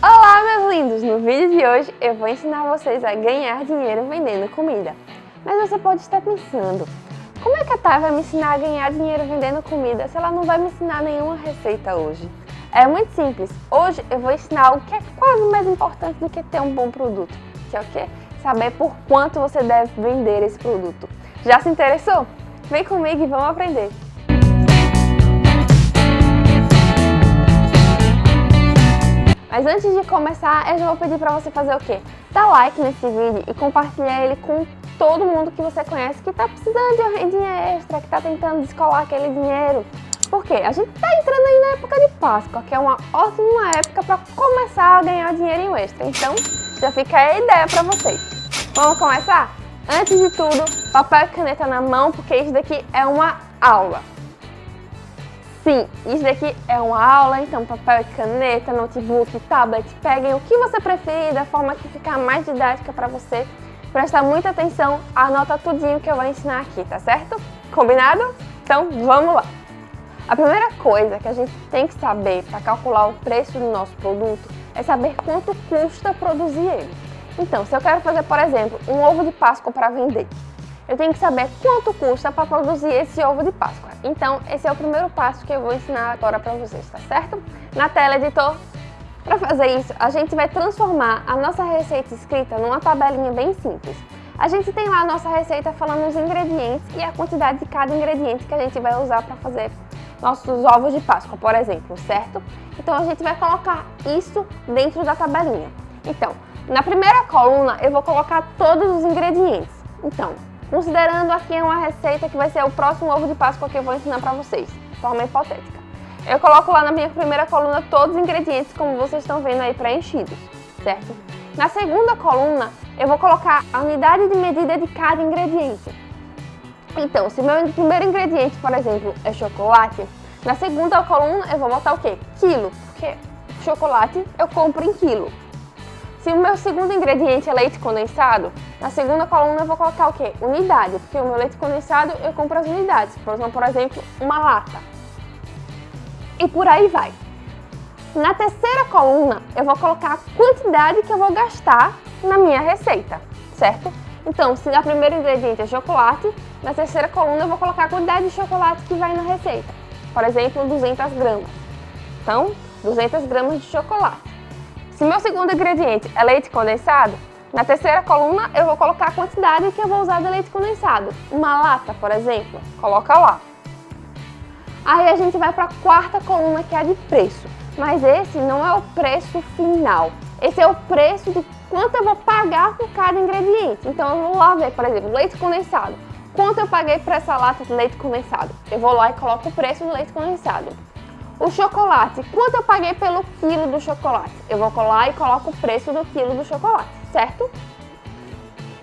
Olá, meus lindos! No vídeo de hoje eu vou ensinar vocês a ganhar dinheiro vendendo comida. Mas você pode estar pensando, como é que a Thay vai me ensinar a ganhar dinheiro vendendo comida se ela não vai me ensinar nenhuma receita hoje? É muito simples. Hoje eu vou ensinar algo que é quase mais importante do que ter um bom produto, que é o quê? Saber por quanto você deve vender esse produto. Já se interessou? Vem comigo e vamos aprender! Mas antes de começar, eu já vou pedir pra você fazer o quê? Dar like nesse vídeo e compartilhar ele com todo mundo que você conhece que tá precisando de uma rendinha extra, que tá tentando descolar aquele dinheiro. Por quê? A gente tá entrando aí na época de Páscoa, que é uma ótima época para começar a ganhar dinheirinho extra. Então, já fica a ideia para vocês. Vamos começar? Antes de tudo, papel e caneta na mão, porque isso daqui é uma aula. Sim, isso daqui é uma aula, então papel e caneta, notebook, tablet, peguem o que você preferir, da forma que ficar mais didática para você. Presta muita atenção, anota tudinho que eu vou ensinar aqui, tá certo? Combinado? Então vamos lá! A primeira coisa que a gente tem que saber para calcular o preço do nosso produto é saber quanto custa produzir ele. Então, se eu quero fazer, por exemplo, um ovo de Páscoa para vender, eu tenho que saber quanto custa para produzir esse ovo de Páscoa. Então, esse é o primeiro passo que eu vou ensinar agora para vocês, tá certo? Na tela, editor. Para fazer isso, a gente vai transformar a nossa receita escrita numa tabelinha bem simples. A gente tem lá a nossa receita falando os ingredientes e a quantidade de cada ingrediente que a gente vai usar para fazer nossos ovos de Páscoa, por exemplo, certo? Então a gente vai colocar isso dentro da tabelinha. Então, na primeira coluna eu vou colocar todos os ingredientes. Então, Considerando aqui uma receita que vai ser o próximo ovo de Páscoa que eu vou ensinar para vocês, de forma hipotética. Eu coloco lá na minha primeira coluna todos os ingredientes, como vocês estão vendo aí, preenchidos, certo? Na segunda coluna, eu vou colocar a unidade de medida de cada ingrediente. Então, se meu primeiro ingrediente, por exemplo, é chocolate, na segunda coluna eu vou botar o quê? Quilo, porque chocolate eu compro em quilo. Se o meu segundo ingrediente é leite condensado, na segunda coluna eu vou colocar o quê? Unidade, porque o meu leite condensado eu compro as unidades. Por exemplo, uma lata. E por aí vai. Na terceira coluna eu vou colocar a quantidade que eu vou gastar na minha receita, certo? Então, se a primeiro ingrediente é chocolate, na terceira coluna eu vou colocar a quantidade de chocolate que vai na receita. Por exemplo, 200 gramas. Então, 200 gramas de chocolate. Se meu segundo ingrediente é leite condensado, na terceira coluna eu vou colocar a quantidade que eu vou usar de leite condensado. Uma lata, por exemplo, coloca lá. Aí a gente vai para a quarta coluna que é a de preço. Mas esse não é o preço final. Esse é o preço de quanto eu vou pagar por cada ingrediente. Então eu vou lá ver, por exemplo, leite condensado. Quanto eu paguei por essa lata de leite condensado? Eu vou lá e coloco o preço do leite condensado. O chocolate, quanto eu paguei pelo quilo do chocolate? Eu vou colar e coloco o preço do quilo do chocolate, certo?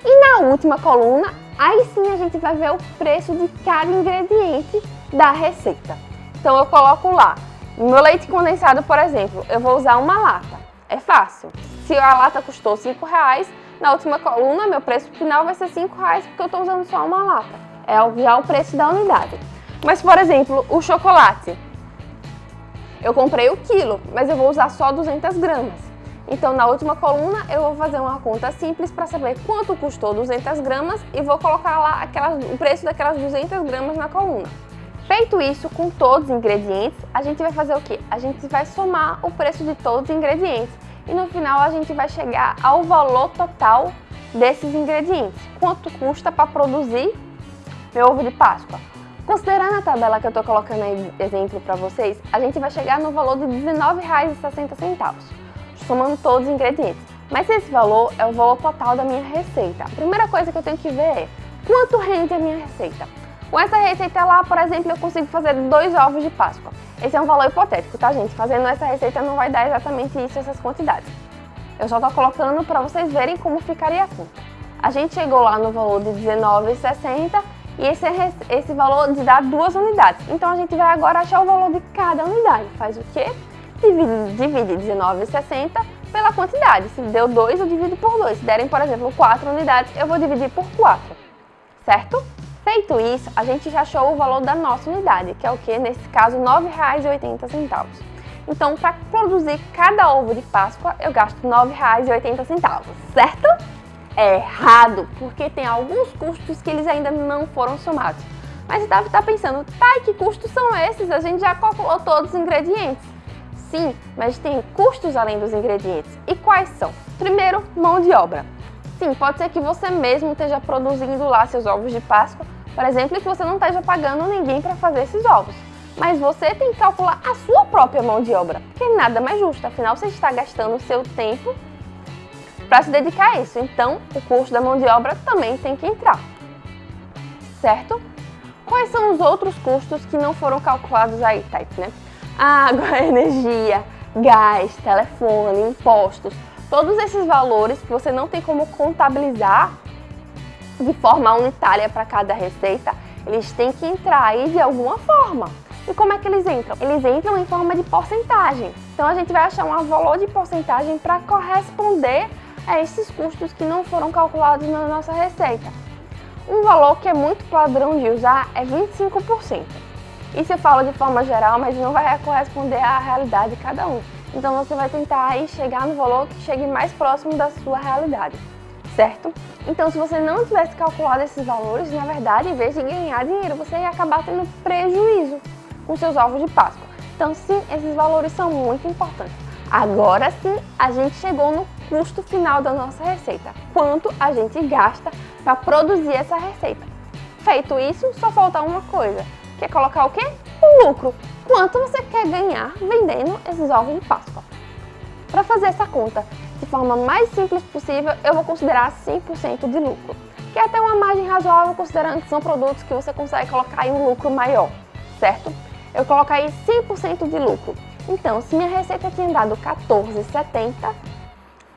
E na última coluna, aí sim a gente vai ver o preço de cada ingrediente da receita. Então eu coloco lá, meu leite condensado, por exemplo, eu vou usar uma lata. É fácil. Se a lata custou 5 reais, na última coluna meu preço final vai ser 5 reais porque eu estou usando só uma lata. É já o preço da unidade. Mas, por exemplo, o chocolate. Eu comprei o quilo, mas eu vou usar só 200 gramas. Então, na última coluna, eu vou fazer uma conta simples para saber quanto custou 200 gramas e vou colocar lá aquelas, o preço daquelas 200 gramas na coluna. Feito isso com todos os ingredientes, a gente vai fazer o quê? A gente vai somar o preço de todos os ingredientes e no final a gente vai chegar ao valor total desses ingredientes. Quanto custa para produzir meu ovo de Páscoa? Considerando a tabela que eu estou colocando aí exemplo para vocês, a gente vai chegar no valor de R$19,60, somando todos os ingredientes. Mas esse valor é o valor total da minha receita. A primeira coisa que eu tenho que ver é quanto rende a minha receita. Com essa receita lá, por exemplo, eu consigo fazer dois ovos de Páscoa. Esse é um valor hipotético, tá gente? Fazendo essa receita não vai dar exatamente isso, essas quantidades. Eu só estou colocando para vocês verem como ficaria a conta. A gente chegou lá no valor de R$19,60 e esse, é esse valor de dar duas unidades. Então a gente vai agora achar o valor de cada unidade. Faz o quê? Divide, divide 19,60 pela quantidade. Se deu 2, eu divido por 2. Se derem, por exemplo, 4 unidades, eu vou dividir por 4. Certo? Feito isso, a gente já achou o valor da nossa unidade, que é o que? Nesse caso, R$ 9,80. Então, para produzir cada ovo de Páscoa, eu gasto R$ 9,80, certo? É errado, porque tem alguns custos que eles ainda não foram somados. Mas você deve estar pensando, tá, que custos são esses? A gente já calculou todos os ingredientes. Sim, mas tem custos além dos ingredientes. E quais são? Primeiro, mão de obra. Sim, pode ser que você mesmo esteja produzindo lá seus ovos de Páscoa, por exemplo, e que você não esteja pagando ninguém para fazer esses ovos. Mas você tem que calcular a sua própria mão de obra, que nada mais justo, afinal você está gastando o seu tempo para se dedicar a isso. Então, o custo da mão de obra também tem que entrar. Certo? Quais são os outros custos que não foram calculados aí, Type, né? Água, energia, gás, telefone, impostos, todos esses valores que você não tem como contabilizar de forma unitária para cada receita, eles têm que entrar aí de alguma forma. E como é que eles entram? Eles entram em forma de porcentagem. Então a gente vai achar um valor de porcentagem para corresponder a esses custos que não foram calculados na nossa receita. Um valor que é muito padrão de usar é 25%. Isso eu falo de forma geral, mas não vai corresponder à realidade de cada um. Então você vai tentar aí chegar no valor que chegue mais próximo da sua realidade, certo? Então se você não tivesse calculado esses valores, na verdade, em vez de ganhar dinheiro, você ia acabar tendo prejuízo com seus ovos de Páscoa. Então sim, esses valores são muito importantes. Agora sim, a gente chegou no custo final da nossa receita. Quanto a gente gasta para produzir essa receita. Feito isso, só falta uma coisa, que é colocar o quê? O lucro. Quanto você quer ganhar vendendo esses ovos de Páscoa? Para fazer essa conta de forma mais simples possível, eu vou considerar 100% de lucro, que é até uma margem razoável considerando que são produtos que você consegue colocar em um lucro maior, certo? Eu coloco aí 100% de lucro. Então, se minha receita tinha dado 14,70,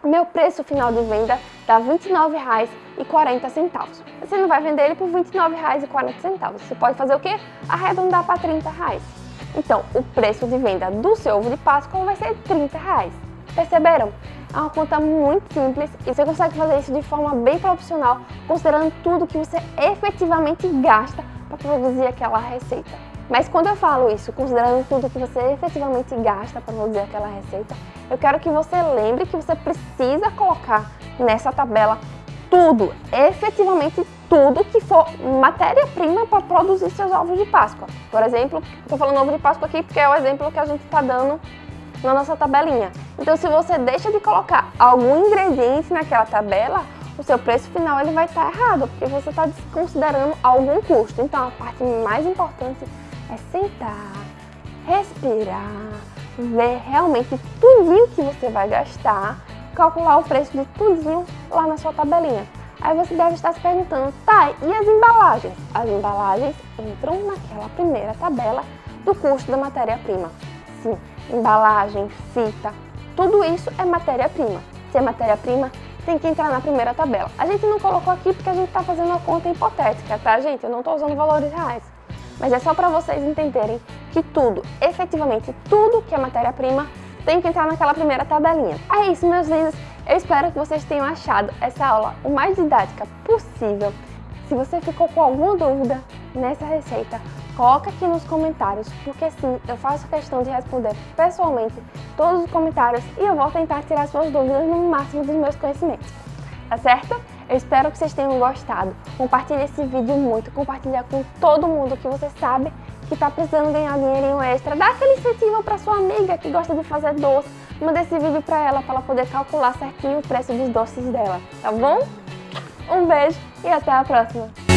meu preço final de venda dá R$ 29,40. Você não vai vender ele por R$ 29,40. Você pode fazer o quê? Arredondar para 30 reais. Então, o preço de venda do seu ovo de Páscoa vai ser 30 reais. Perceberam? É uma conta muito simples e você consegue fazer isso de forma bem profissional, considerando tudo que você efetivamente gasta para produzir aquela receita. Mas quando eu falo isso, considerando tudo que você efetivamente gasta para produzir aquela receita, eu quero que você lembre que você precisa colocar nessa tabela tudo, efetivamente tudo que for matéria-prima para produzir seus ovos de Páscoa. Por exemplo, estou falando ovo de Páscoa aqui porque é o exemplo que a gente está dando na nossa tabelinha. Então, se você deixa de colocar algum ingrediente naquela tabela, o seu preço final ele vai estar tá errado, porque você está desconsiderando algum custo. Então, a parte mais importante é sentar, respirar, ver realmente tudinho que você vai gastar, calcular o preço de tudinho lá na sua tabelinha. Aí você deve estar se perguntando, tá, e as embalagens? As embalagens entram naquela primeira tabela do custo da matéria-prima. Sim, embalagem, fita, tudo isso é matéria-prima. Se é matéria-prima, tem que entrar na primeira tabela. A gente não colocou aqui porque a gente está fazendo uma conta hipotética, tá, gente? Eu não estou usando valores reais mas é só para vocês entenderem que tudo, efetivamente tudo que é matéria-prima, tem que entrar naquela primeira tabelinha. É isso, meus lindos. Eu espero que vocês tenham achado essa aula o mais didática possível. Se você ficou com alguma dúvida nessa receita, coloca aqui nos comentários, porque sim, eu faço questão de responder pessoalmente todos os comentários e eu vou tentar tirar suas dúvidas no máximo dos meus conhecimentos. Tá certo? Eu espero que vocês tenham gostado. Compartilhe esse vídeo muito, compartilha com todo mundo que você sabe que está precisando ganhar dinheirinho extra. Dá aquele incentivo para sua amiga que gosta de fazer doce. Manda esse vídeo para ela, para ela poder calcular certinho o preço dos doces dela, tá bom? Um beijo e até a próxima!